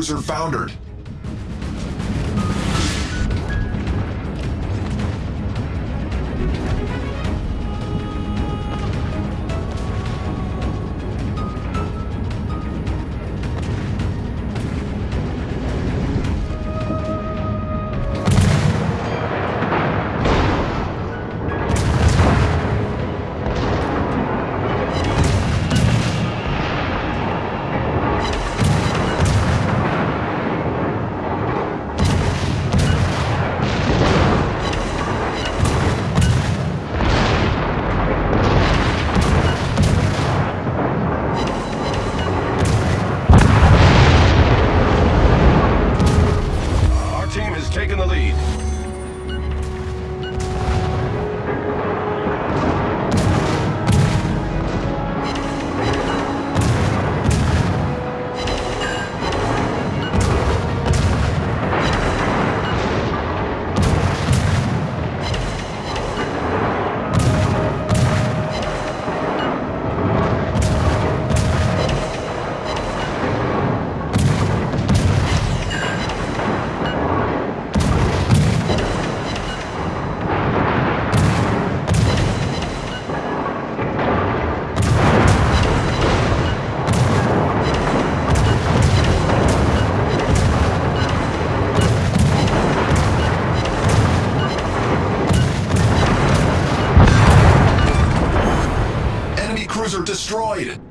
cruiser foundered. Destroyed.